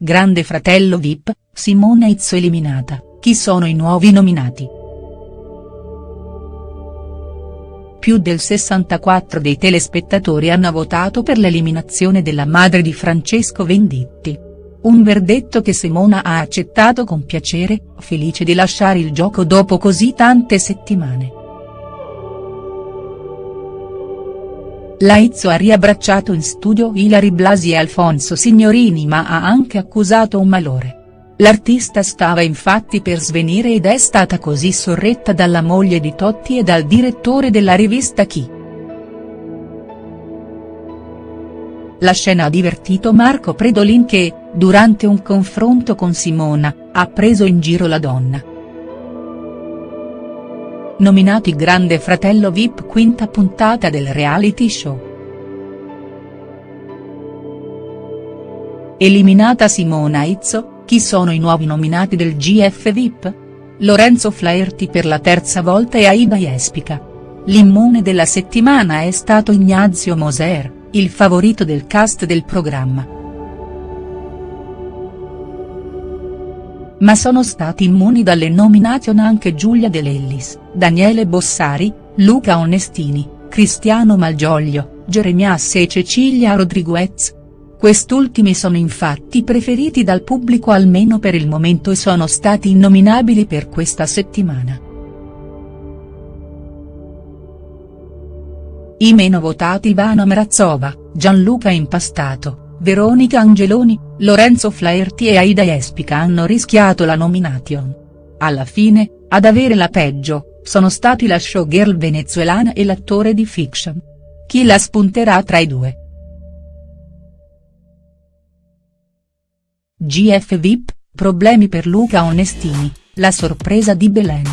Grande fratello Vip, Simona Izzo eliminata, chi sono i nuovi nominati?. Più del 64 dei telespettatori hanno votato per l'eliminazione della madre di Francesco Venditti. Un verdetto che Simona ha accettato con piacere, felice di lasciare il gioco dopo così tante settimane. Laizzo ha riabbracciato in studio Ilari Blasi e Alfonso Signorini ma ha anche accusato un malore. L'artista stava infatti per svenire ed è stata così sorretta dalla moglie di Totti e dal direttore della rivista Chi. La scena ha divertito Marco Predolin che, durante un confronto con Simona, ha preso in giro la donna. Nominati Grande Fratello Vip quinta puntata del reality show. Eliminata Simona Izzo, chi sono i nuovi nominati del GF Vip? Lorenzo Flaherty per la terza volta e Aida Jespica. L'immune della settimana è stato Ignazio Moser, il favorito del cast del programma. Ma sono stati immuni dalle nomination anche Giulia De Lellis, Daniele Bossari, Luca Onestini, Cristiano Malgioglio, Jeremias e Cecilia Rodriguez. Quest'ultimi sono infatti preferiti dal pubblico almeno per il momento e sono stati innominabili per questa settimana. I meno votati Ivana Mrazova, Gianluca Impastato, Veronica Angeloni, Lorenzo Flaherty e Aida Jespica hanno rischiato la nomination. Alla fine, ad avere la peggio, sono stati la showgirl venezuelana e l'attore di fiction. Chi la spunterà tra i due?. GF VIP, problemi per Luca Onestini, la sorpresa di Belen.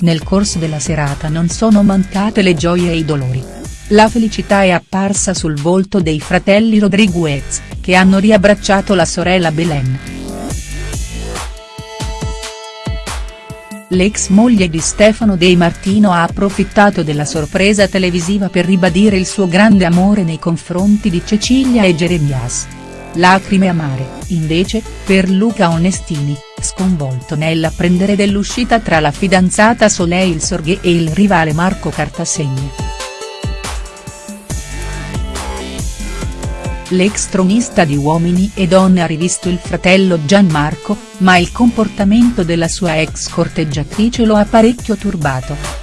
Nel corso della serata non sono mancate le gioie e i dolori. La felicità è apparsa sul volto dei fratelli Rodriguez, che hanno riabbracciato la sorella Belen. L'ex moglie di Stefano De Martino ha approfittato della sorpresa televisiva per ribadire il suo grande amore nei confronti di Cecilia e Jeremias. Lacrime amare, invece, per Luca Onestini, sconvolto nell'apprendere dell'uscita tra la fidanzata Soleil Sorghe e il rivale Marco Cartasegna. L'ex tronista di Uomini e Donne ha rivisto il fratello Gianmarco, ma il comportamento della sua ex corteggiatrice lo ha parecchio turbato.